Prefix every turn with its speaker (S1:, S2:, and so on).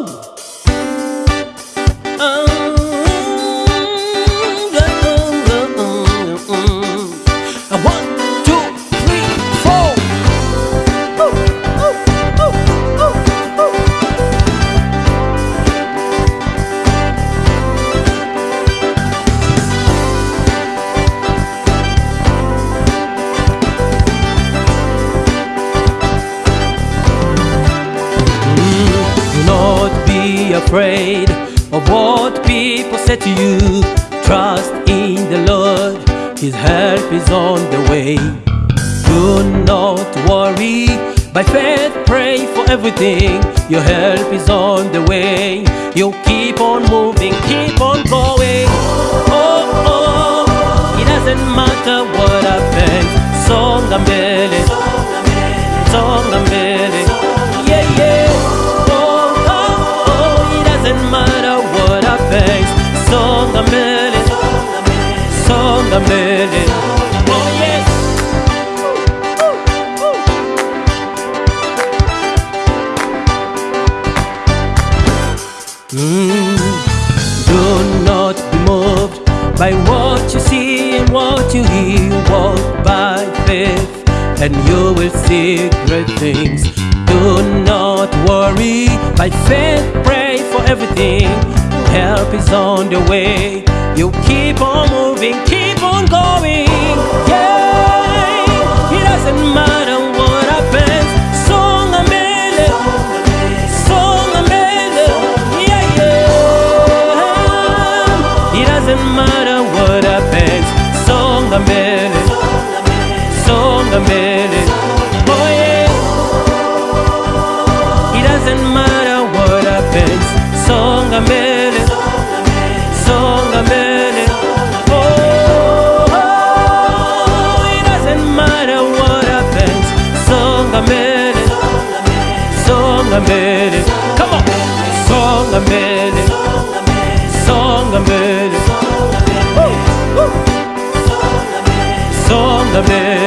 S1: Woo! Afraid of what people say to you. Trust in the Lord, His help is on the way. Do not worry, by faith pray for everything. Your help is on the way. You keep on moving, keep on going. Oh, oh, it doesn't matter what happens. Songa mbele, songa mbele. Yeah, by what you see and what you hear. Walk by faith, and you will see great things. Do not worry. By faith, pray for everything. Help is on the way. You keep on moving, keep on going. Yeah, mbele, songa mbele. Oh yeah. It doesn't matter what happens. Songa mbele. Oh, oh, it doesn't matter what happens. Songa mbele. Come on, songa mbele. Woo, woo. Songa mbele.